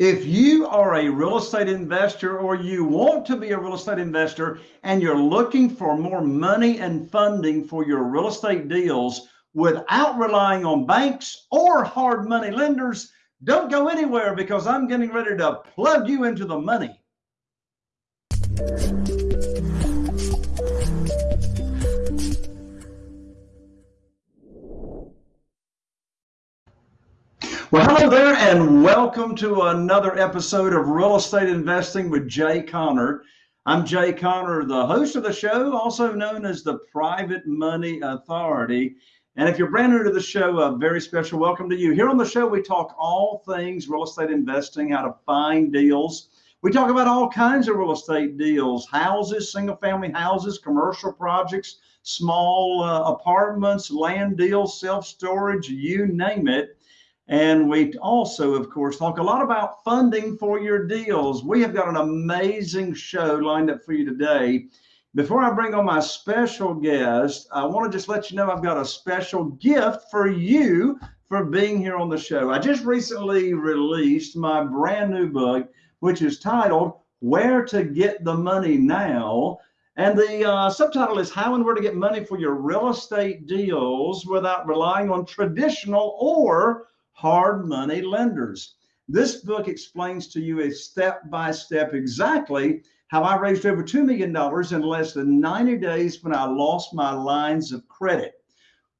If you are a real estate investor or you want to be a real estate investor and you're looking for more money and funding for your real estate deals without relying on banks or hard money lenders, don't go anywhere because I'm getting ready to plug you into the money. Well, hello there, and welcome to another episode of Real Estate Investing with Jay Conner. I'm Jay Conner, the host of the show, also known as the Private Money Authority. And if you're brand new to the show, a very special welcome to you. Here on the show, we talk all things real estate investing, how to find deals. We talk about all kinds of real estate deals houses, single family houses, commercial projects, small uh, apartments, land deals, self storage, you name it. And we also, of course, talk a lot about funding for your deals. We have got an amazing show lined up for you today. Before I bring on my special guest, I want to just let you know I've got a special gift for you for being here on the show. I just recently released my brand new book, which is titled Where to Get the Money Now. And the uh, subtitle is How and Where to Get Money for Your Real Estate Deals Without Relying on Traditional or hard money lenders. This book explains to you a step by step exactly how I raised over $2 million in less than 90 days when I lost my lines of credit.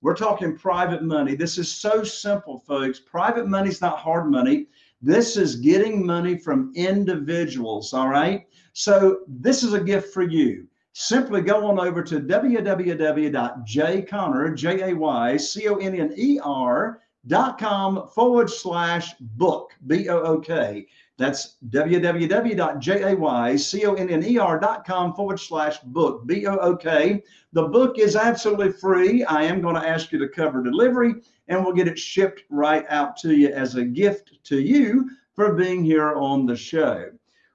We're talking private money. This is so simple, folks. Private money is not hard money. This is getting money from individuals, all right? So this is a gift for you. Simply go on over to www.jayconner, J-A-Y-C-O-N-N-E-R, dot com forward slash book b-o-o-k that's www.jayconner.com forward slash book b-o-o-k the book is absolutely free. I am going to ask you to cover delivery and we'll get it shipped right out to you as a gift to you for being here on the show.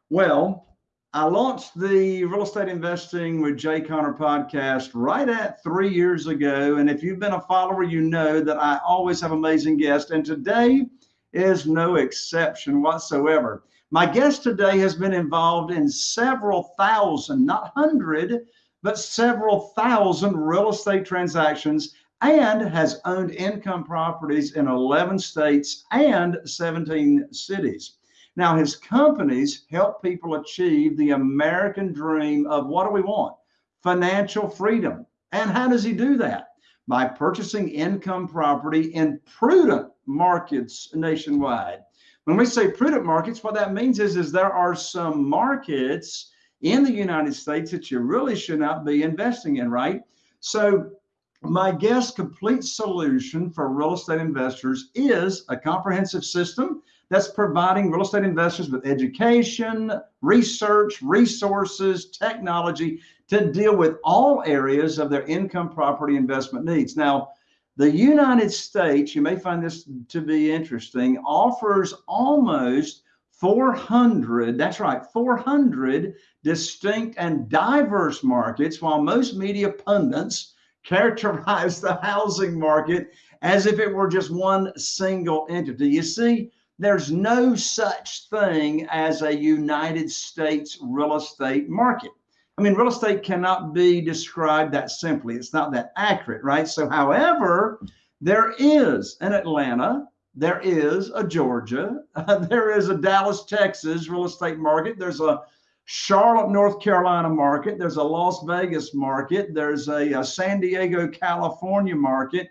Well I launched the Real Estate Investing with Jay Conner podcast right at three years ago. And if you've been a follower, you know that I always have amazing guests. And today is no exception whatsoever. My guest today has been involved in several thousand, not hundred, but several thousand real estate transactions and has owned income properties in 11 states and 17 cities. Now, his companies help people achieve the American dream of what do we want? Financial freedom. And how does he do that? By purchasing income property in prudent markets nationwide. When we say prudent markets, what that means is, is there are some markets in the United States that you really should not be investing in, right? So my guest complete solution for real estate investors is a comprehensive system that's providing real estate investors with education, research, resources, technology to deal with all areas of their income property investment needs. Now, the United States, you may find this to be interesting, offers almost 400, that's right, 400 distinct and diverse markets, while most media pundits characterize the housing market as if it were just one single entity. You see, there's no such thing as a United States real estate market. I mean, real estate cannot be described that simply. It's not that accurate, right? So, however, there is an Atlanta, there is a Georgia, uh, there is a Dallas, Texas real estate market, there's a Charlotte, North Carolina market, there's a Las Vegas market, there's a, a San Diego, California market,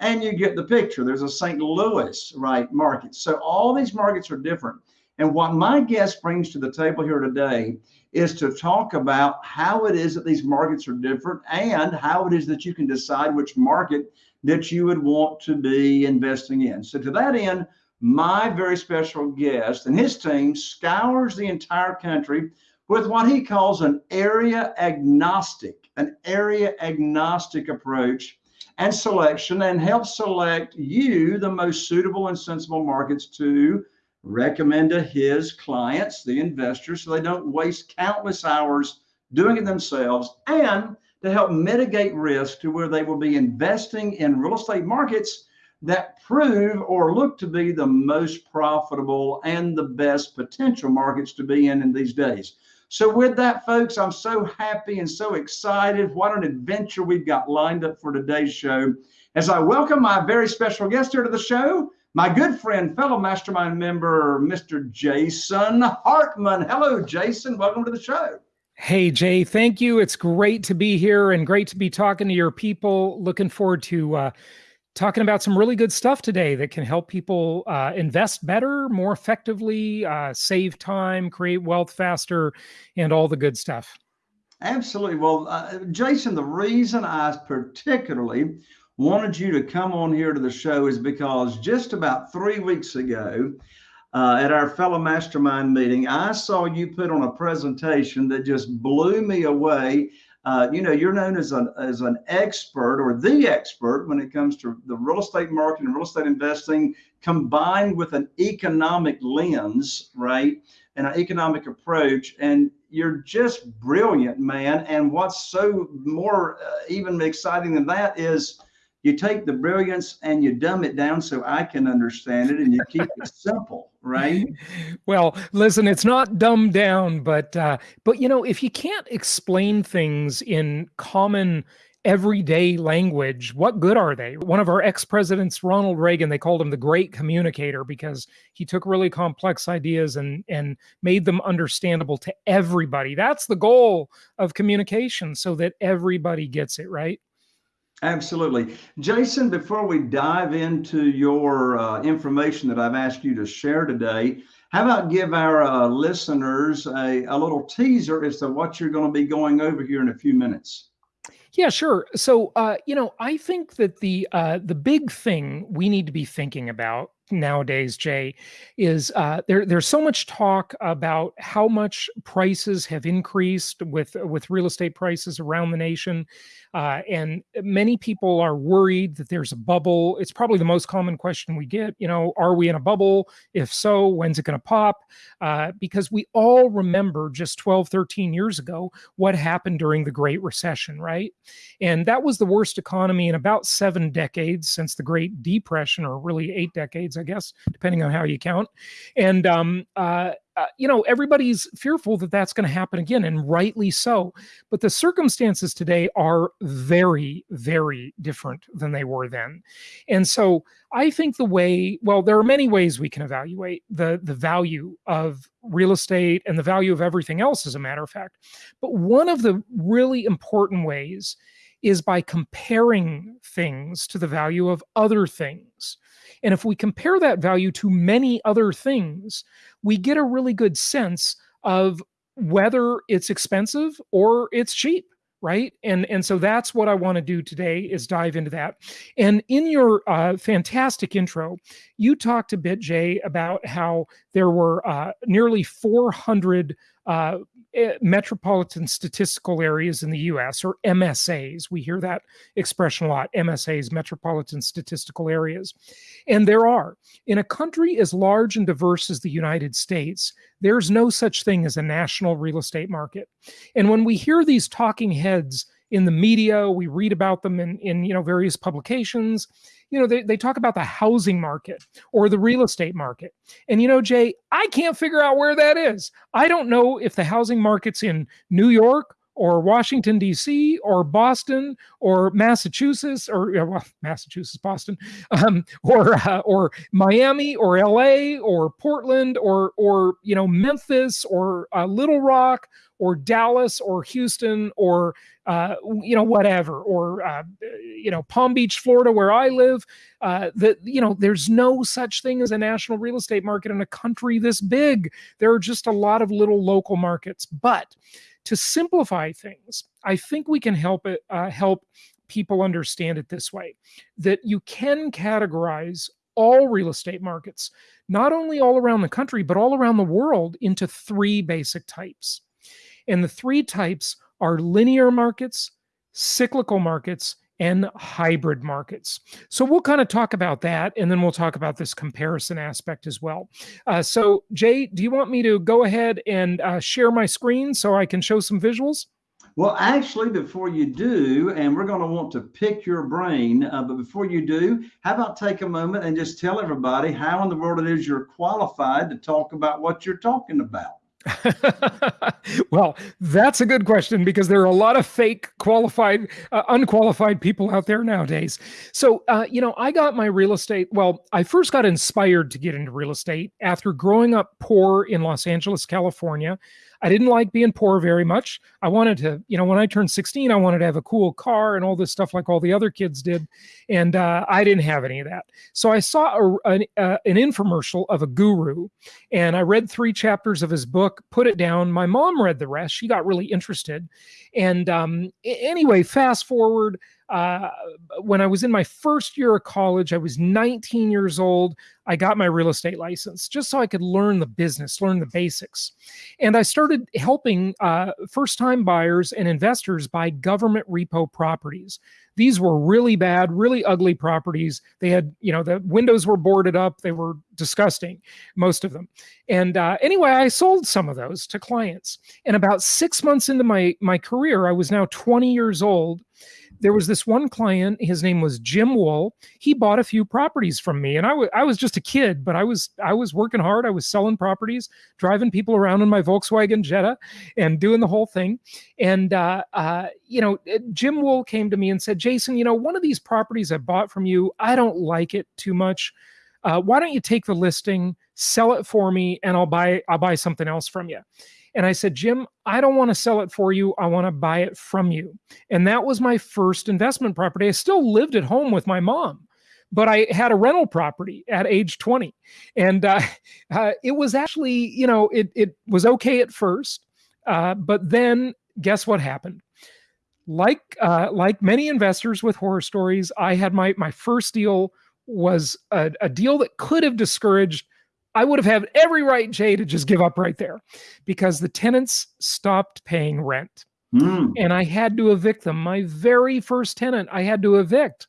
and you get the picture. There's a St. Louis, right, market. So all these markets are different. And what my guest brings to the table here today is to talk about how it is that these markets are different and how it is that you can decide which market that you would want to be investing in. So to that end, my very special guest and his team scours the entire country with what he calls an area agnostic, an area agnostic approach and selection and help select you the most suitable and sensible markets to recommend to his clients, the investors, so they don't waste countless hours doing it themselves and to help mitigate risk to where they will be investing in real estate markets that prove or look to be the most profitable and the best potential markets to be in in these days. So, with that, folks, I'm so happy and so excited. What an adventure we've got lined up for today's show. As I welcome my very special guest here to the show, my good friend, fellow mastermind member, Mr. Jason Hartman. Hello, Jason. Welcome to the show. Hey, Jay, thank you. It's great to be here and great to be talking to your people. Looking forward to uh, talking about some really good stuff today that can help people uh, invest better, more effectively, uh, save time, create wealth faster, and all the good stuff. Absolutely. Well, uh, Jason, the reason I particularly wanted you to come on here to the show is because just about three weeks ago, uh, at our fellow mastermind meeting, I saw you put on a presentation that just blew me away. Uh, you know, you're known as an as an expert or the expert when it comes to the real estate market and real estate investing, combined with an economic lens, right, and an economic approach. And you're just brilliant, man. And what's so more uh, even exciting than that is you take the brilliance and you dumb it down so I can understand it and you keep it simple, right? Well, listen, it's not dumbed down, but uh, but you know, if you can't explain things in common everyday language, what good are they? One of our ex-presidents, Ronald Reagan, they called him the great communicator because he took really complex ideas and and made them understandable to everybody. That's the goal of communication so that everybody gets it, right? Absolutely. Jason, before we dive into your uh, information that I've asked you to share today, how about give our uh, listeners a, a little teaser as to what you're going to be going over here in a few minutes? Yeah, sure. So, uh, you know, I think that the uh, the big thing we need to be thinking about nowadays, Jay, is uh, there. There's so much talk about how much prices have increased with with real estate prices around the nation. Uh, and many people are worried that there's a bubble. It's probably the most common question we get. You know, are we in a bubble? If so, when's it going to pop? Uh, because we all remember just 12, 13 years ago what happened during the Great Recession, right? And that was the worst economy in about seven decades since the Great Depression, or really eight decades, I guess, depending on how you count. And um, uh, uh, you know, everybody's fearful that that's going to happen again, and rightly so. But the circumstances today are very, very different than they were then. And so I think the way, well, there are many ways we can evaluate the, the value of real estate and the value of everything else, as a matter of fact. But one of the really important ways is by comparing things to the value of other things. And if we compare that value to many other things, we get a really good sense of whether it's expensive or it's cheap right? And and so that's what i want to do today is dive into that. And in your uh, fantastic intro you talked a bit jay about how there were uh, nearly 400 uh, Eh, metropolitan statistical areas in the US, or MSAs. We hear that expression a lot MSAs, metropolitan statistical areas. And there are. In a country as large and diverse as the United States, there's no such thing as a national real estate market. And when we hear these talking heads in the media, we read about them in, in you know various publications, you know, they, they talk about the housing market or the real estate market. And, you know, Jay, I can't figure out where that is. I don't know if the housing market's in New York or Washington, D.C., or Boston, or Massachusetts, or well, Massachusetts, Boston, um, or uh, or Miami, or L.A., or Portland, or or you know Memphis, or uh, Little Rock, or Dallas or Houston or uh, you know whatever or uh, you know Palm Beach, Florida, where I live. Uh, that you know there's no such thing as a national real estate market in a country this big. There are just a lot of little local markets. But to simplify things, I think we can help it uh, help people understand it this way: that you can categorize all real estate markets, not only all around the country, but all around the world, into three basic types. And the three types are linear markets, cyclical markets, and hybrid markets. So we'll kind of talk about that, and then we'll talk about this comparison aspect as well. Uh, so Jay, do you want me to go ahead and uh, share my screen so I can show some visuals? Well, actually, before you do, and we're going to want to pick your brain, uh, but before you do, how about take a moment and just tell everybody how in the world it is you're qualified to talk about what you're talking about? well, that's a good question because there are a lot of fake qualified, uh, unqualified people out there nowadays. So, uh, you know, I got my real estate. Well, I first got inspired to get into real estate after growing up poor in Los Angeles, California. I didn't like being poor very much. I wanted to, you know, when I turned 16, I wanted to have a cool car and all this stuff like all the other kids did. And uh, I didn't have any of that. So I saw a, an, uh, an infomercial of a guru and I read three chapters of his book, put it down. My mom read the rest. She got really interested. And um, anyway, fast forward, uh, when I was in my first year of college, I was 19 years old. I got my real estate license just so I could learn the business, learn the basics. And I started helping uh, first time buyers and investors buy government repo properties. These were really bad, really ugly properties. They had, you know, the windows were boarded up. They were disgusting, most of them. And uh, anyway, I sold some of those to clients. And about six months into my my career, I was now 20 years old there was this one client his name was jim wool. He bought a few properties from me and I, I was just a kid but i was i was working hard. I was selling properties driving people around in my volkswagen jetta and doing the whole thing. And uh, uh, you know jim wool came to me and said jason you know one of these properties i bought from you i don't like it too much. Uh, why don't you take the listing sell it for me and i'll buy i'll buy something else from you and I said, Jim, I don't want to sell it for you. I want to buy it from you. And that was my first investment property. I still lived at home with my mom but I had a rental property at age 20. And uh, uh, it was actually, you know, it, it was okay at first. Uh, but then guess what happened? Like, uh, like many investors with horror stories, I had my, my first deal was a, a deal that could have discouraged I would have had every right, Jay, to just give up right there because the tenants stopped paying rent. Mm. And I had to evict them. My very first tenant, I had to evict.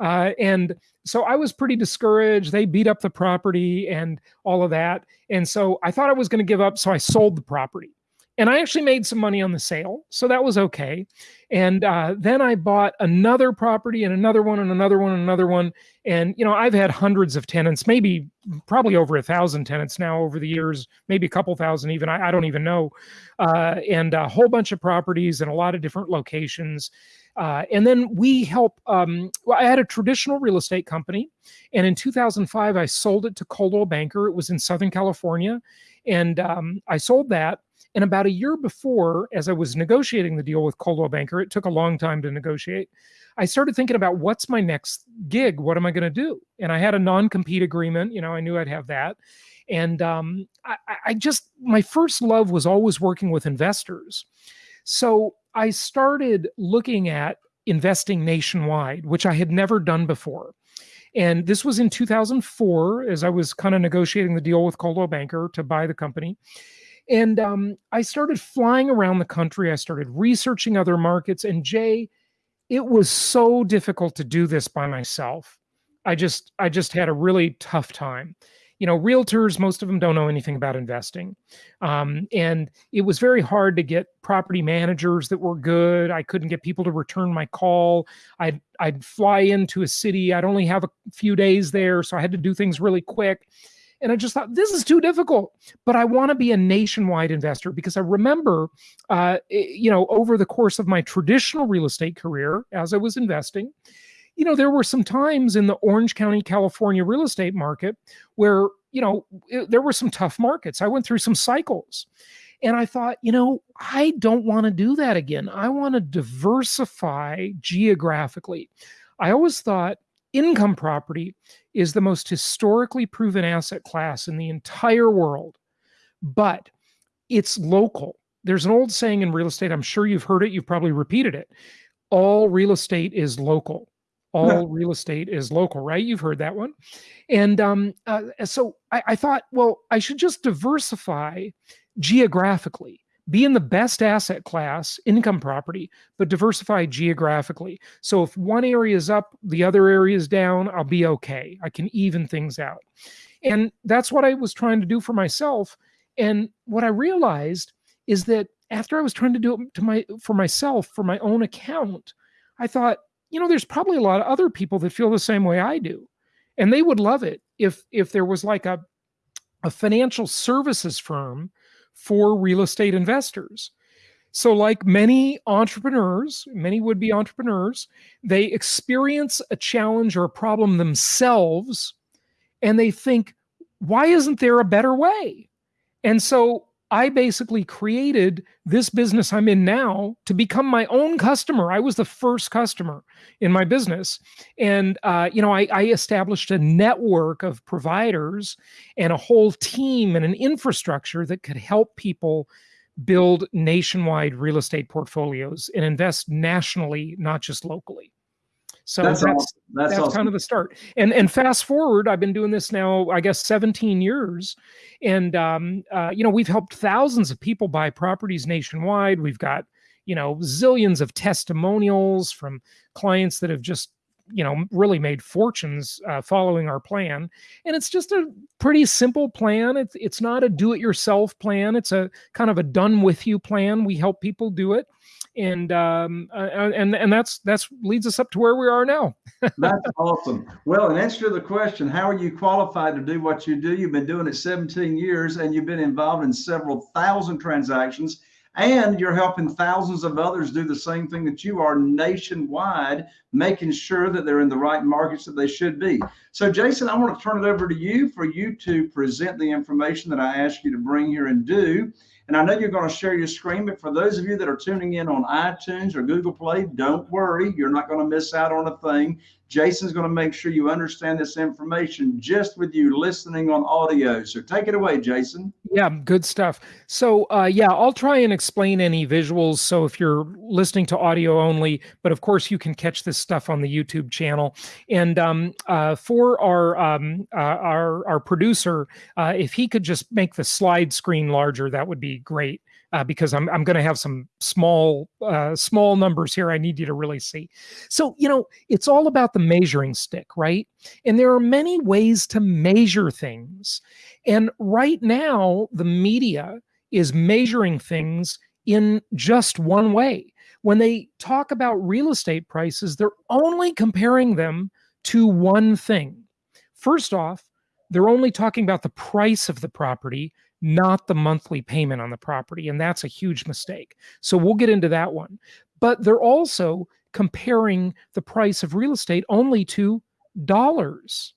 Uh, and so I was pretty discouraged. They beat up the property and all of that. And so I thought I was going to give up. So I sold the property and I actually made some money on the sale, so that was okay. And uh, then I bought another property and another one and another one and another one. And you know, I've had hundreds of tenants, maybe probably over a thousand tenants now over the years, maybe a couple thousand even. I, I don't even know. Uh, and a whole bunch of properties in a lot of different locations. Uh, and then we help. Um, well, I had a traditional real estate company, and in 2005 I sold it to Coldwell Banker. It was in Southern California, and um, I sold that and about a year before, as I was negotiating the deal with Coldwell Banker, it took a long time to negotiate. I started thinking about what's my next gig? What am I going to do? And I had a non compete agreement. You know, I knew I'd have that. And um, I, I just, my first love was always working with investors. So I started looking at investing nationwide, which I had never done before. And this was in 2004 as I was kind of negotiating the deal with Coldwell Banker to buy the company. And um, I started flying around the country. I started researching other markets. And Jay, it was so difficult to do this by myself. I just, I just had a really tough time. You know, realtors, most of them don't know anything about investing. Um, and it was very hard to get property managers that were good. I couldn't get people to return my call. I'd, I'd fly into a city. I'd only have a few days there. So I had to do things really quick. And I just thought, this is too difficult. But I want to be a nationwide investor because I remember, uh, you know, over the course of my traditional real estate career, as I was investing, you know, there were some times in the Orange County, California real estate market where, you know, it, there were some tough markets. I went through some cycles. And I thought, you know, I don't want to do that again. I want to diversify geographically. I always thought income property is the most historically proven asset class in the entire world, but it's local. There's an old saying in real estate, I'm sure you've heard it, you've probably repeated it. All real estate is local. All yeah. real estate is local, right? You've heard that one. And um, uh, so I, I thought, well, I should just diversify geographically be in the best asset class, income property, but diversify geographically. So if one area is up, the other area is down, I'll be okay. I can even things out. And that's what I was trying to do for myself. And what I realized is that after I was trying to do it to my for myself for my own account, I thought, you know, there's probably a lot of other people that feel the same way I do. And they would love it if if there was like a a financial services firm for real estate investors. So, like many entrepreneurs, many would be entrepreneurs, they experience a challenge or a problem themselves and they think, why isn't there a better way? And so I basically created this business I'm in now to become my own customer. I was the first customer in my business. And, uh, you know, I, I, established a network of providers and a whole team and an infrastructure that could help people build nationwide real estate portfolios and invest nationally, not just locally. So that's that's, awesome. that's, that's awesome. kind of the start. And and fast forward, I've been doing this now, I guess, 17 years, and um, uh, you know we've helped thousands of people buy properties nationwide. We've got you know zillions of testimonials from clients that have just you know really made fortunes uh, following our plan and it's just a pretty simple plan it's it's not a do it yourself plan it's a kind of a done with you plan we help people do it and um, uh, uh, and and that's that's leads us up to where we are now. that's awesome. Well, in answer to the question, how are you qualified to do what you do? You've been doing it 17 years, and you've been involved in several thousand transactions, and you're helping thousands of others do the same thing that you are nationwide, making sure that they're in the right markets that they should be. So, Jason, I want to turn it over to you for you to present the information that I asked you to bring here and do. And I know you're going to share your screen, but for those of you that are tuning in on iTunes or Google Play, don't worry. You're not going to miss out on a thing. Jason's going to make sure you understand this information just with you listening on audio. So take it away, Jason. Yeah, good stuff. So, uh, yeah, I'll try and explain any visuals. So if you're listening to audio only, but of course you can catch this stuff on the YouTube channel. And um, uh, for our um, uh, our our producer, uh, if he could just make the slide screen larger, that would be great uh, because I'm I'm going to have some small uh, small numbers here. I need you to really see. So you know, it's all about the measuring stick, right? And there are many ways to measure things. And right now, the media is measuring things in just one way. When they talk about real estate prices, they're only comparing them to one thing. First off, they're only talking about the price of the property not the monthly payment on the property. And that's a huge mistake. So we'll get into that one. But they're also comparing the price of real estate only to dollars.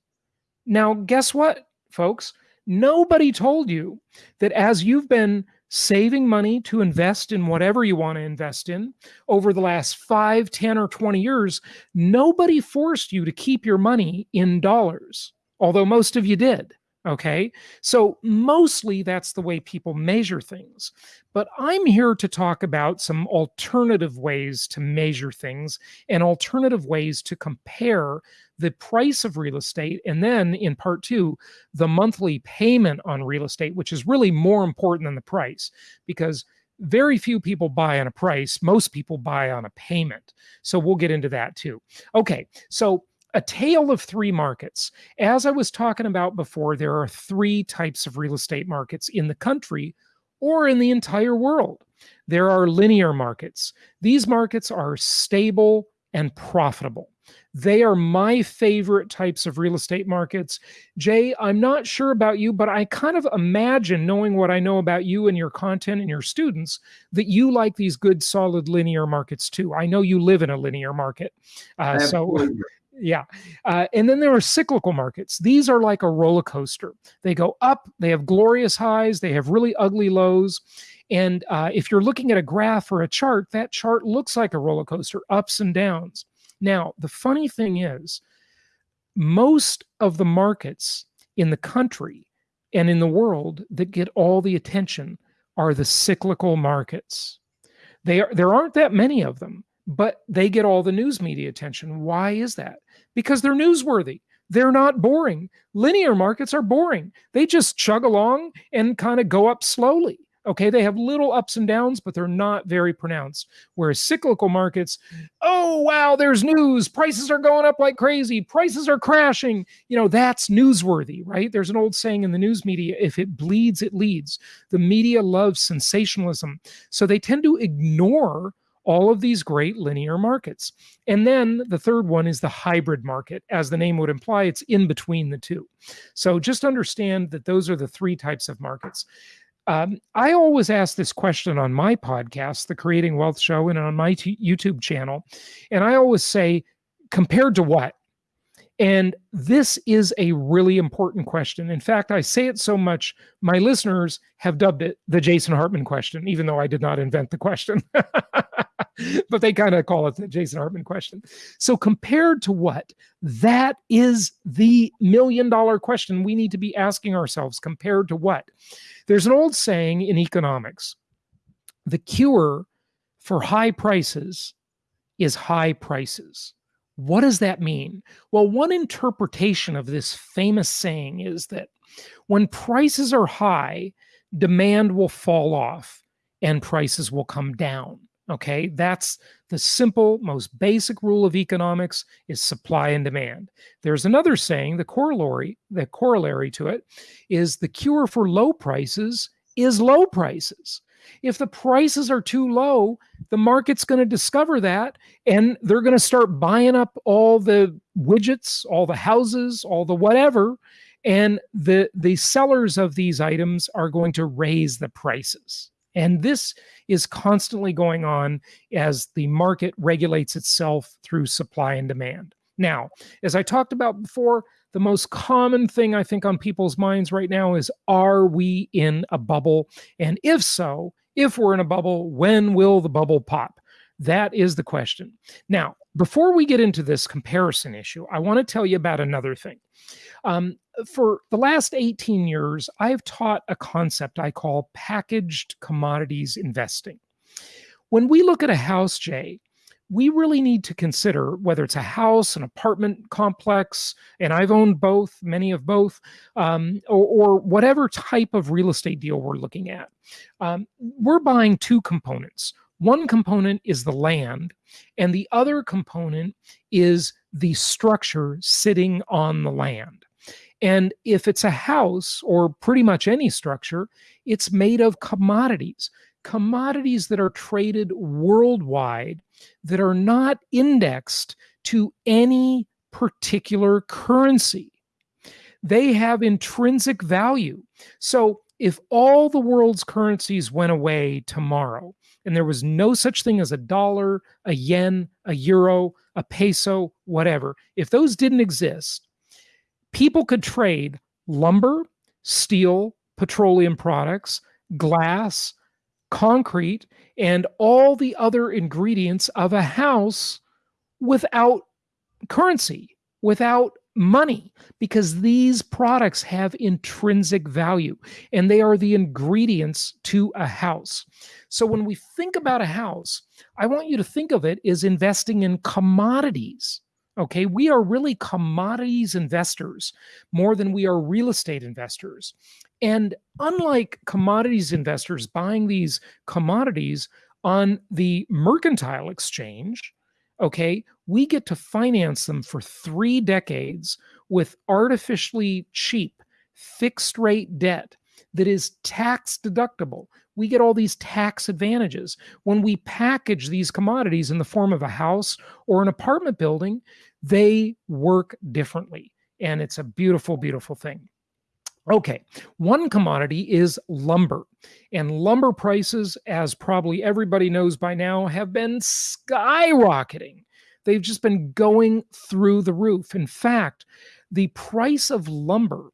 Now, guess what, folks? Nobody told you that as you've been saving money to invest in whatever you want to invest in over the last 5, 10, or 20 years, nobody forced you to keep your money in dollars, although most of you did. Okay. So mostly that's the way people measure things. But I'm here to talk about some alternative ways to measure things and alternative ways to compare the price of real estate. And then in part two, the monthly payment on real estate, which is really more important than the price because very few people buy on a price. Most people buy on a payment. So we'll get into that too. Okay. So a tale of three markets. As I was talking about before, there are three types of real estate markets in the country or in the entire world. There are linear markets. These markets are stable and profitable. They are my favorite types of real estate markets. Jay, I'm not sure about you, but I kind of imagine, knowing what I know about you and your content and your students, that you like these good, solid linear markets too. I know you live in a linear market. Uh, so yeah. Uh, and then there are cyclical markets. These are like a roller coaster. They go up, they have glorious highs, they have really ugly lows. And uh, if you're looking at a graph or a chart, that chart looks like a roller coaster, ups and downs. Now, the funny thing is, most of the markets in the country and in the world that get all the attention are the cyclical markets. They are, there aren't that many of them but they get all the news media attention. Why is that? Because they're newsworthy. They're not boring. Linear markets are boring. They just chug along and kind of go up slowly. Okay, they have little ups and downs, but they're not very pronounced. Whereas cyclical markets, oh wow, there's news. Prices are going up like crazy. Prices are crashing. You know, that's newsworthy, right? There's an old saying in the news media if it bleeds, it leads. The media loves sensationalism. So they tend to ignore all of these great linear markets. And then the third one is the hybrid market. As the name would imply, it's in between the two. So just understand that those are the three types of markets. Um, I always ask this question on my podcast, The Creating Wealth Show, and on my YouTube channel. And I always say, compared to what? And this is a really important question. In fact, I say it so much, my listeners have dubbed it the Jason Hartman question, even though I did not invent the question. but they kind of call it the Jason Hartman question. So, compared to what? That is the million dollar question we need to be asking ourselves. Compared to what? There's an old saying in economics the cure for high prices is high prices. What does that mean? Well, one interpretation of this famous saying is that when prices are high, demand will fall off and prices will come down. Okay, that's the simple, most basic rule of economics is supply and demand. There's another saying, the corollary, the corollary to it is the cure for low prices is low prices. If the prices are too low, the market's going to discover that and they're going to start buying up all the widgets, all the houses, all the whatever, and the the sellers of these items are going to raise the prices. And this is constantly going on as the market regulates itself through supply and demand. Now, as I talked about before, the most common thing I think on people's minds right now is Are we in a bubble? And if so, if we're in a bubble, when will the bubble pop? That is the question. Now, before we get into this comparison issue, I want to tell you about another thing. Um, for the last 18 years, I've taught a concept I call packaged commodities investing. When we look at a house, Jay, we really need to consider whether it's a house, an apartment complex, and I've owned both, many of both, um, or, or, whatever type of real estate deal we're looking at. Um, we're buying two components. One component is the land, and the other component is the structure sitting on the land. And if it's a house or pretty much any structure, it's made of commodities, commodities that are traded worldwide that are not indexed to any particular currency. They have intrinsic value. So if all the world's currencies went away tomorrow and there was no such thing as a dollar, a yen, a euro, a peso, whatever, if those didn't exist, people could trade lumber, steel, petroleum products, glass, concrete, and all the other ingredients of a house without currency, without money, because these products have intrinsic value and they are the ingredients to a house. So when we think about a house, I want you to think of it as investing in commodities. Okay, we are really commodities investors more than we are real estate investors. And unlike commodities investors buying these commodities on the mercantile exchange, okay, we get to finance them for three decades with artificially cheap fixed rate debt that is tax deductible. We get all these tax advantages. When we package these commodities in the form of a house or an apartment building, they work differently. And it's a beautiful, beautiful thing. Okay, one commodity is lumber. And lumber prices, as probably everybody knows by now, have been skyrocketing. They've just been going through the roof. In fact, the price of lumber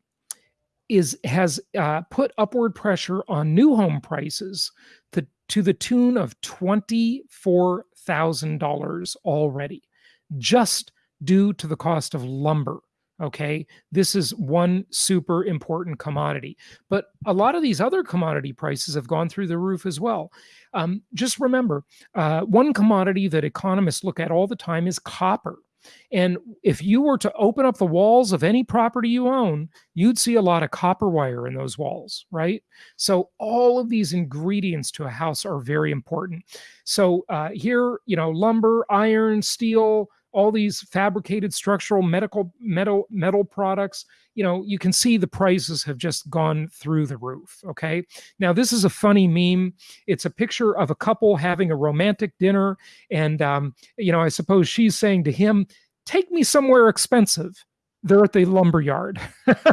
is has uh, put upward pressure on new home prices to, to the tune of $24,000 already, just due to the cost of lumber. Okay, this is one super important commodity. But a lot of these other commodity prices have gone through the roof as well. Um, just remember uh, one commodity that economists look at all the time is copper. And if you were to open up the walls of any property you own, you'd see a lot of copper wire in those walls, right? So all of these ingredients to a house are very important. So uh, here, you know, lumber, iron, steel, all these fabricated structural medical metal metal products you know you can see the prices have just gone through the roof okay? Now this is a funny meme. It's a picture of a couple having a romantic dinner and um, you know i suppose she's saying to him take me somewhere expensive. They're at the lumber yard. So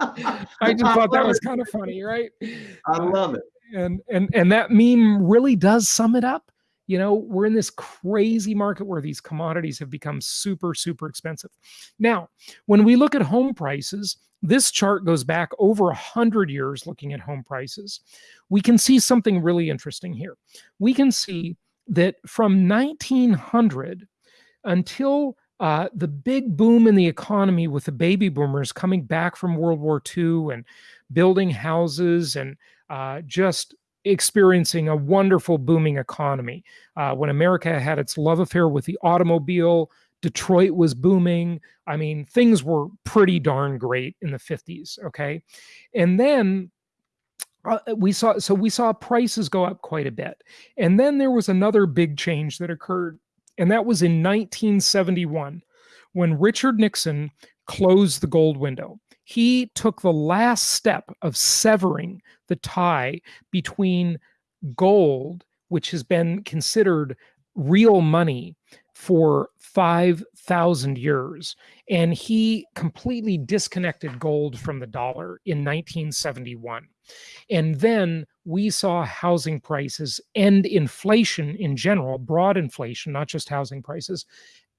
I, I just thought that was kind of funny right? I love it. And and and that meme really does sum it up you know we're in this crazy market where these commodities have become super super expensive. Now when we look at home prices this chart goes back over 100 years looking at home prices. We can see something really interesting here. We can see that from 1900 until uh, the big boom in the economy with the baby boomers coming back from World War II and building houses and uh, just experiencing a wonderful booming economy. Uh, when America had its love affair with the automobile, Detroit was booming. I mean, things were pretty darn great in the 50s. Okay. And then uh, we saw, so we saw prices go up quite a bit. And then there was another big change that occurred. And that was in 1971 when Richard Nixon closed the gold window he took the last step of severing the tie between gold, which has been considered real money for 5,000 years. And he completely disconnected gold from the dollar in 1971. And then we saw housing prices and inflation in general, broad inflation, not just housing prices,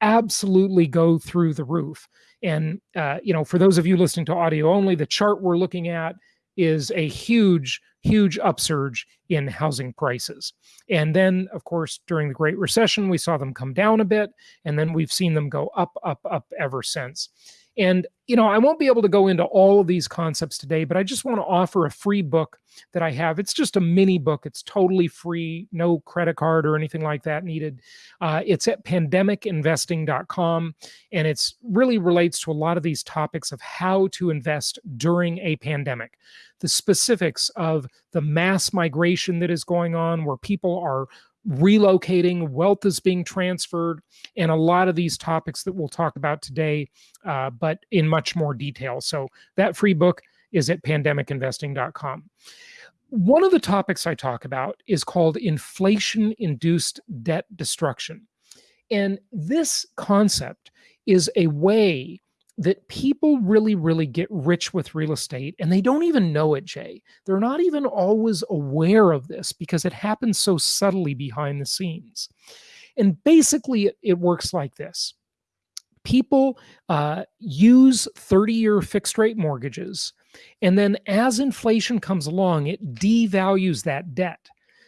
absolutely go through the roof. And, uh, you know, for those of you listening to audio only, the chart we're looking at is a huge, huge upsurge in housing prices. And then, of course, during the Great Recession, we saw them come down a bit, and then we've seen them go up, up, up ever since. And, you know, I won't be able to go into all of these concepts today, but I just want to offer a free book that I have. It's just a mini book. It's totally free, no credit card or anything like that needed. Uh, it's at pandemicinvesting.com, and it's really relates to a lot of these topics of how to invest during a pandemic. The specifics of the mass migration that is going on, where people are relocating, wealth is being transferred, and a lot of these topics that we'll talk about today, uh, but in much more detail. So that free book is at pandemicinvesting.com. One of the topics I talk about is called inflation induced debt destruction. And this concept is a way that people really, really get rich with real estate and they don't even know it, Jay. They're not even always aware of this because it happens so subtly behind the scenes. And basically, it works like this people uh, use 30 year fixed rate mortgages. And then as inflation comes along, it devalues that debt.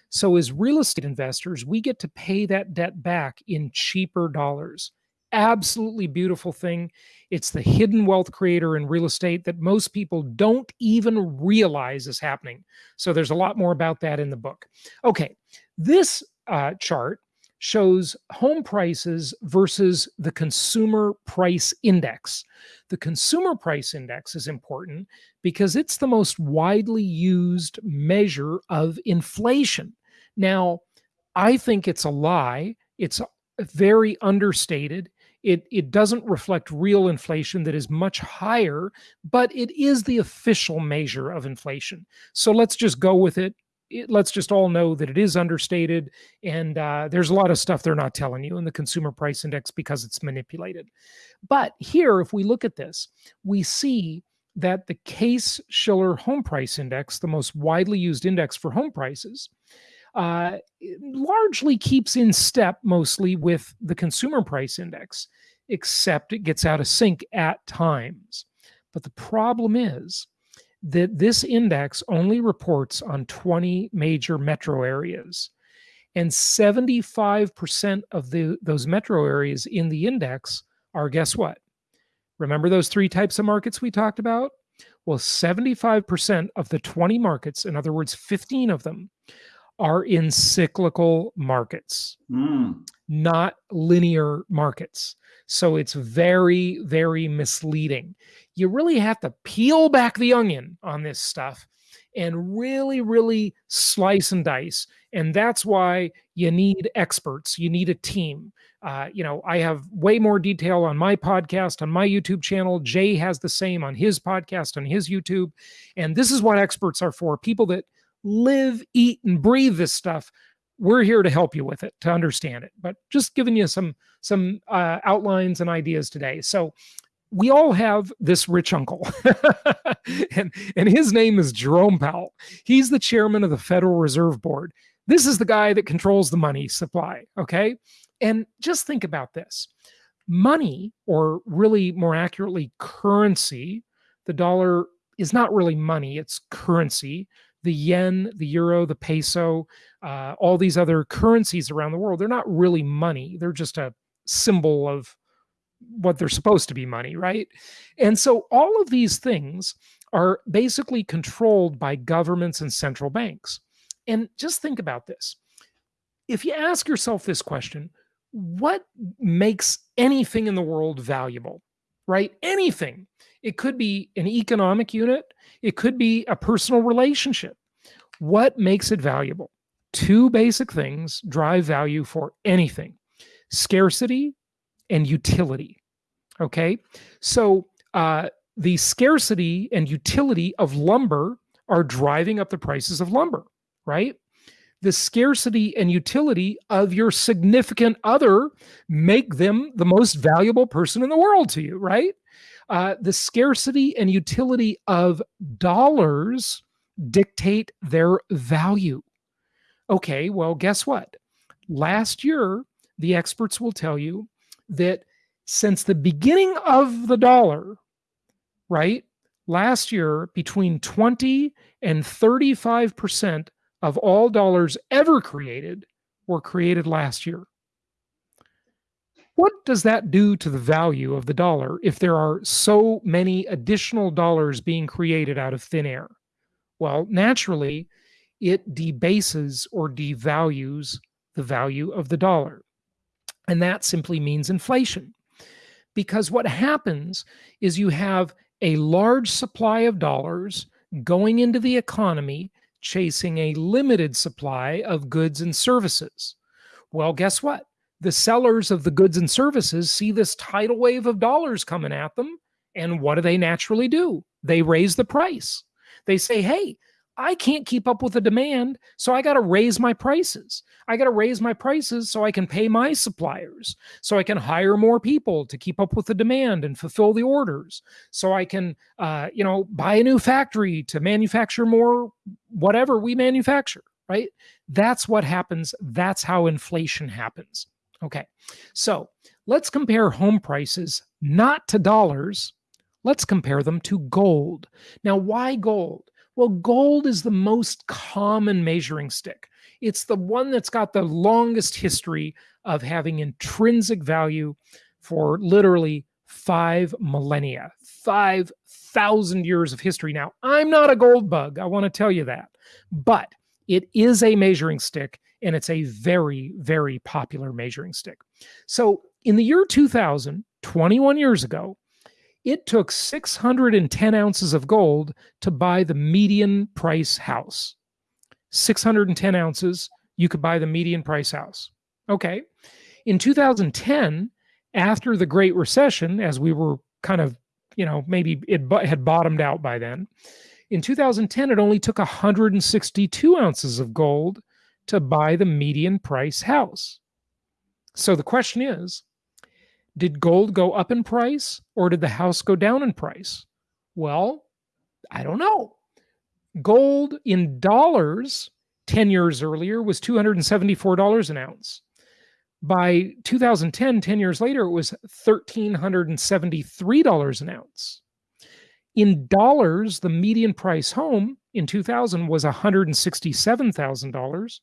So, as real estate investors, we get to pay that debt back in cheaper dollars absolutely beautiful thing. It's the hidden wealth creator in real estate that most people don't even realize is happening. So there's a lot more about that in the book. Okay, this uh, chart shows home prices versus the consumer price index. The consumer price index is important because it's the most widely used measure of inflation. Now, I think it's a lie. It's very understated it, it doesn't reflect real inflation that is much higher, but it is the official measure of inflation. So let's just go with it. it let's just all know that it is understated. And uh, there's a lot of stuff they're not telling you in the consumer price index because it's manipulated. But here, if we look at this, we see that the Case Shiller Home Price Index, the most widely used index for home prices, uh, largely keeps in step mostly with the consumer price index, except it gets out of sync at times. But the problem is that this index only reports on 20 major metro areas. And 75% of the, those metro areas in the index are guess what? Remember those three types of markets we talked about? Well, 75% of the 20 markets, in other words, 15 of them, are in cyclical markets, Mm. not linear markets. So it's very, very misleading. You really have to peel back the onion on this stuff and really, really slice and dice. And that's why you need experts, you need a team. Uh, you know, I have way more detail on my podcast, on my YouTube channel. Jay has the same on his podcast, on his YouTube. And this is what experts are for people that live, eat, and breathe this stuff. We're here to help you with it, to understand it. But just giving you some some uh, outlines and ideas today. So we all have this rich uncle, and and his name is Jerome Powell. He's the chairman of the Federal Reserve Board. This is the guy that controls the money supply. Okay, and just think about this: money, or really more accurately, currency. The dollar is not really money; it's currency the yen, the euro, the peso, uh, all these other currencies around the world, they're not really money. They're just a symbol of what they're supposed to be money, right? And so all of these things are basically controlled by governments and central banks. And just think about this. If you ask yourself this question, what makes anything in the world valuable, right? Anything. It could be an economic unit, it could be a personal relationship. What makes it valuable? Two basic things drive value for anything scarcity and utility. Okay. So, uh, the scarcity and utility of lumber are driving up the prices of lumber, right? The scarcity and utility of your significant other make them the most valuable person in the world to you, right? Uh, the scarcity and utility of dollars dictate their value. Okay, well, guess what? Last year, the experts will tell you that since the beginning of the dollar, right, last year, between 20 and 35% of all dollars ever created were created last year. What does that do to the value of the dollar if there are so many additional dollars being created out of thin air? Well, naturally, it debases or devalues the value of the dollar. And that simply means inflation. Because what happens is you have a large supply of dollars going into the economy, chasing a limited supply of goods and services. Well, guess what? The sellers of the goods and services see this tidal wave of dollars coming at them. And what do they naturally do? They raise the price. They say, hey, I can't keep up with the demand, so I got to raise my prices. I got to raise my prices so I can pay my suppliers, so I can hire more people to keep up with the demand and fulfill the orders, so I can, uh, you know, buy a new factory to manufacture more whatever we manufacture. Right? That's what happens. That's how inflation happens. Okay, so let's compare home prices not to dollars. Let's compare them to gold. Now, why gold? Well, gold is the most common measuring stick. It's the one that's got the longest history of having intrinsic value for literally five millennia, 5,000 years of history. Now, I'm not a gold bug. I want to tell you that. But it is a measuring stick and it's a very, very popular measuring stick. So in the year 2000, 21 years ago, it took 610 ounces of gold to buy the median price house. 610 ounces, you could buy the median price house. Okay. In 2010, after the Great Recession, as we were kind of, you know, maybe it had bottomed out by then, in 2010, it only took 162 ounces of gold to buy the median price house. So the question is did gold go up in price or did the house go down in price? Well, I don't know. Gold in dollars 10 years earlier was $274 an ounce. By 2010, 10 years later, it was $1,373 an ounce. In dollars, the median price home in 2000 was $167,000.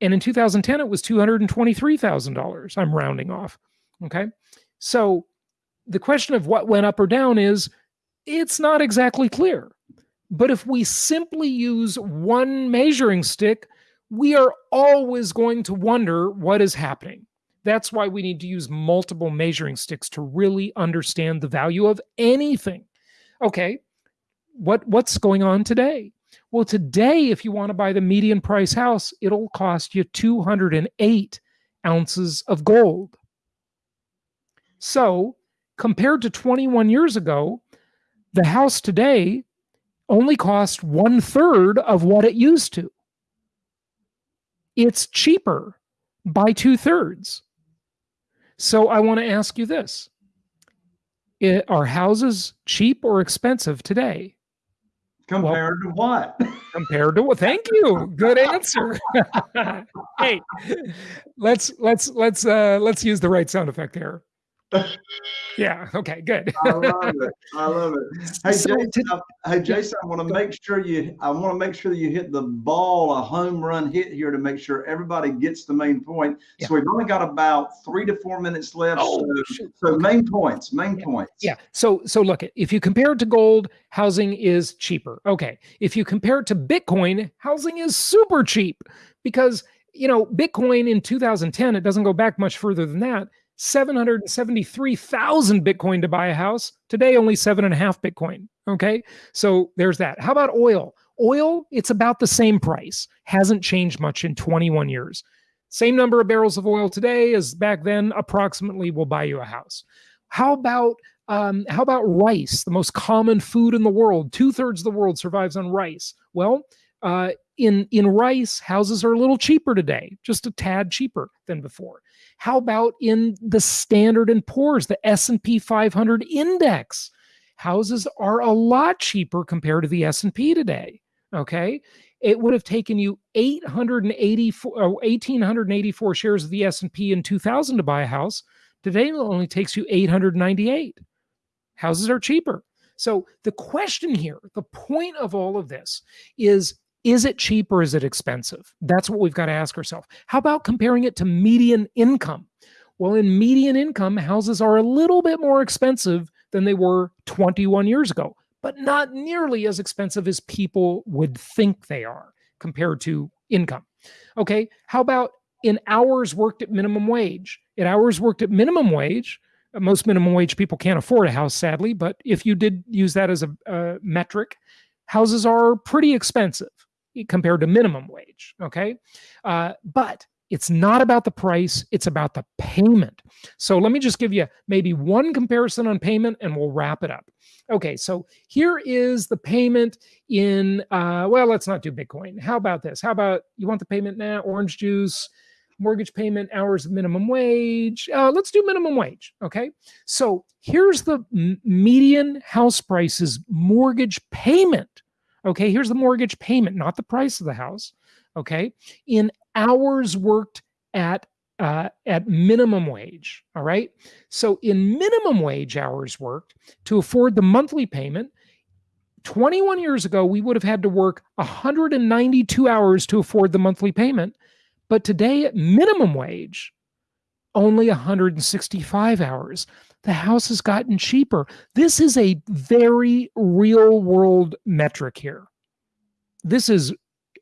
And in 2010, it was $223,000. I'm rounding off. Okay. So the question of what went up or down is it's not exactly clear. But if we simply use one measuring stick, we are always going to wonder what is happening. That's why we need to use multiple measuring sticks to really understand the value of anything. Okay, what what's going on today? Well, today, if you want to buy the median price house, it'll cost you 208 ounces of gold. So, compared to 21 years ago, the house today only costs one third of what it used to. It's cheaper by two thirds. So, I want to ask you this it, Are houses cheap or expensive today? Compared well, to what? compared to what? Thank you. Good answer. hey, let's let's let's uh let's use the right sound effect here. Yeah. Okay. Good. I love it. I love it. Hey, so Jason. I, hey, Jason. I want to make sure you. I want to make sure that you hit the ball a home run hit here to make sure everybody gets the main point. Yeah. So we've only got about three to four minutes left. Oh, so, so main points. Main yeah. points. Yeah. So so look, if you compare it to gold, housing is cheaper. Okay. If you compare it to Bitcoin, housing is super cheap because you know Bitcoin in 2010. It doesn't go back much further than that 773,000 Bitcoin to buy a house. Today, only seven and a half Bitcoin. Okay. So there's that. How about oil? Oil, it's about the same price, hasn't changed much in 21 years. Same number of barrels of oil today as back then, approximately will buy you a house. How about um, how about rice, the most common food in the world? Two thirds of the world survives on rice. Well, uh, in in rice, houses are a little cheaper today, just a tad cheaper than before. How about in the Standard and Poor's, the S&P 500 index? Houses are a lot cheaper compared to the S&P today, okay? It would have taken you 884 or 1884 shares of the S&P in 2000 to buy a house. Today it only takes you 898. Houses are cheaper. So the question here, the point of all of this is is it cheap or is it expensive? That's what we've got to ask ourselves. How about comparing it to median income? Well, in median income, houses are a little bit more expensive than they were 21 years ago, but not nearly as expensive as people would think they are compared to income. Okay, how about in hours worked at minimum wage? In hours worked at minimum wage, uh, most minimum wage people can't afford a house, sadly, but if you did use that as a, a metric, houses are pretty expensive compared to minimum wage. Okay. Uh, but it's not about the price, it's about the payment. So let me just give you maybe one comparison on payment and we'll wrap it up. Okay, so here is the payment in, uh, well, let's not do Bitcoin. How about this? How about you want the payment now? Orange juice, mortgage payment, hours of minimum wage. Uh, let's do minimum wage. Okay, so here's the median house prices mortgage payment Okay, here's the mortgage payment, not the price of the house. Okay, in hours worked at uh, at minimum wage. All right. So in minimum wage hours worked to afford the monthly payment, 21 years ago, we would have had to work 192 hours to afford the monthly payment. But today, at minimum wage, only 165 hours the house has gotten cheaper. This is a very real world metric here. This is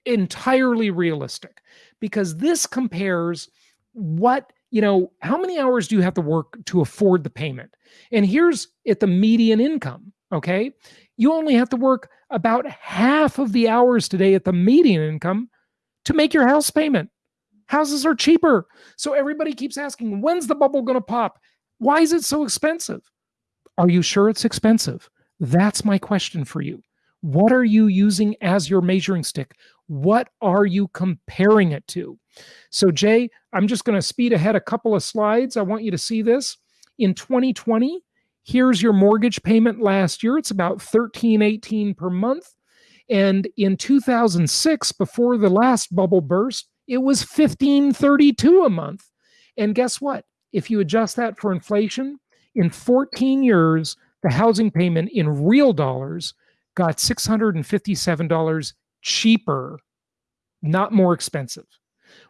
entirely realistic because this compares what, you know, how many hours do you have to work to afford the payment? And here's at the median income, okay? You only have to work about half of the hours today at the median income to make your house payment. Houses are cheaper. So everybody keeps asking, when's the bubble going to pop? Why is it so expensive? Are you sure it's expensive? That's my question for you. What are you using as your measuring stick? What are you comparing it to? So, Jay, I'm just going to speed ahead a couple of slides. I want you to see this. In 2020, here's your mortgage payment last year. It's about 1318 per month. And in 2006, before the last bubble burst, it was 1532 a month. And guess what? If you adjust that for inflation, in 14 years, the housing payment in real dollars got $657 cheaper, not more expensive.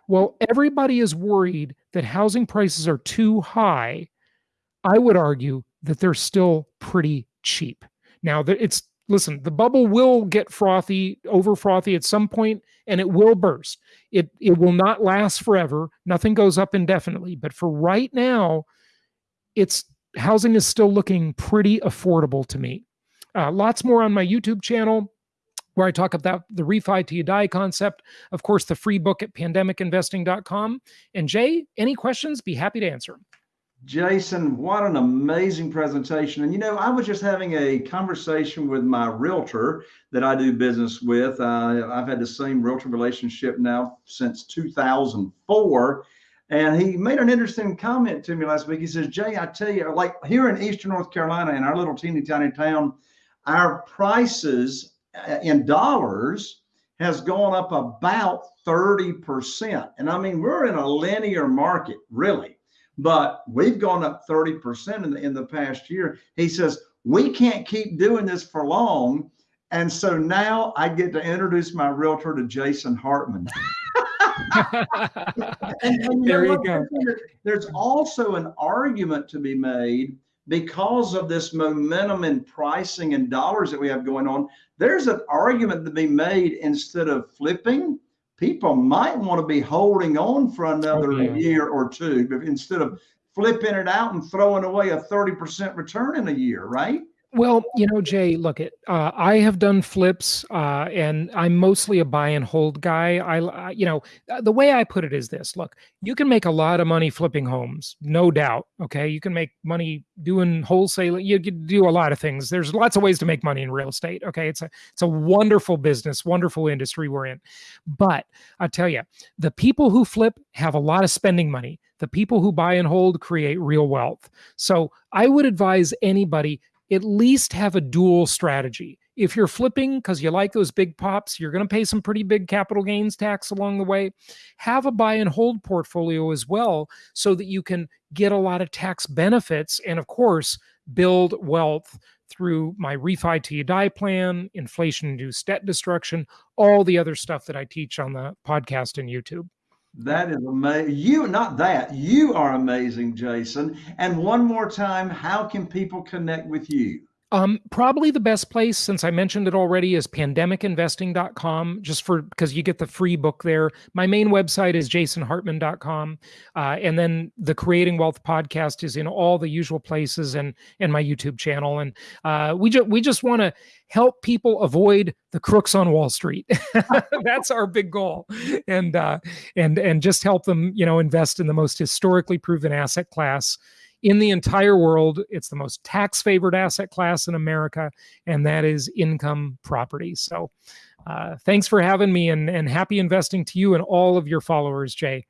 Well, everybody is worried that housing prices are too high. I would argue that they're still pretty cheap. Now, that it's listen, the bubble will get frothy, over frothy at some point, and it will burst. It it will not last forever. Nothing goes up indefinitely. But for right now, it's housing is still looking pretty affordable to me. Uh, lots more on my YouTube channel where I talk about the refi till you die concept. Of course, the free book at pandemicinvesting.com. And Jay, any questions? Be happy to answer. Jason, what an amazing presentation. And you know, I was just having a conversation with my realtor that I do business with. Uh, I've had the same realtor relationship now since 2004. And he made an interesting comment to me last week. He says, Jay, I tell you, like here in Eastern North Carolina, in our little teeny tiny town, our prices uh, in dollars has gone up about 30%. And I mean, we're in a linear market, really but we've gone up 30% in the, in the past year. He says, we can't keep doing this for long. And so now I get to introduce my realtor to Jason Hartman. and, and there you go. There's also an argument to be made because of this momentum in pricing and dollars that we have going on. There's an argument to be made instead of flipping people might want to be holding on for another oh, yeah. year or two instead of flipping it out and throwing away a 30% return in a year, right? Well, you know, Jay, look at uh, I have done flips, uh, and I'm mostly a buy and hold guy. I, uh, you know, uh, the way I put it is this: look, you can make a lot of money flipping homes, no doubt. Okay, you can make money doing wholesaling. You can do a lot of things. There's lots of ways to make money in real estate. Okay, it's a it's a wonderful business, wonderful industry we're in. But I tell you, the people who flip have a lot of spending money. The people who buy and hold create real wealth. So I would advise anybody at least have a dual strategy. If you're flipping because you like those big pops, you're going to pay some pretty big capital gains tax along the way. Have a buy and hold portfolio as well so that you can get a lot of tax benefits and, of course, build wealth through my refi till you die plan, inflation induced debt destruction, all the other stuff that I teach on the podcast and YouTube. That is amazing. You, not that, you are amazing, Jason. And one more time, how can people connect with you? Um, probably the best place, since I mentioned it already, is pandemicinvesting.com, just for because you get the free book there. My main website is jasonhartman.com. Uh, and then the Creating Wealth podcast is in all the usual places and and my YouTube channel. And uh, we just we just want to help people avoid the crooks on Wall Street. That's our big goal. And uh, and and just help them, you know, invest in the most historically proven asset class in the entire world. It's the most tax favored asset class in America, and that is income property. So, uh, thanks for having me and, and happy investing to you and all of your followers, Jay.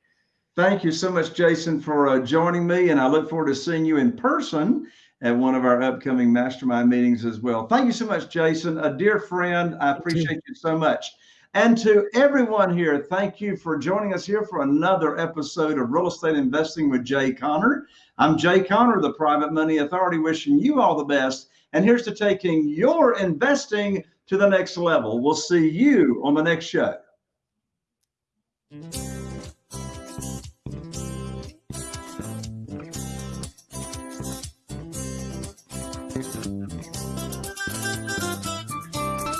Thank you so much, Jason, for uh, joining me. And I look forward to seeing you in person at one of our upcoming mastermind meetings as well. Thank you so much, Jason. A dear friend, I appreciate you so much. And to everyone here, thank you for joining us here for another episode of Real Estate Investing with Jay Conner. I'm Jay Conner, the Private Money Authority, wishing you all the best. And here's to taking your investing to the next level. We'll see you on the next show.